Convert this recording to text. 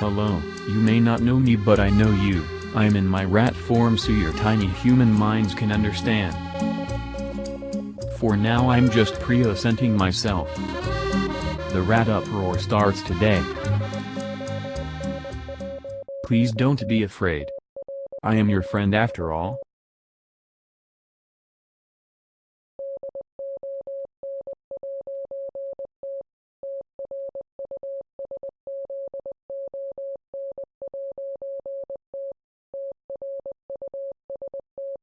Hello, you may not know me but I know you, I am in my rat form so your tiny human minds can understand. For now I'm just pre-assenting myself. The rat uproar starts today. Please don't be afraid. I am your friend after all.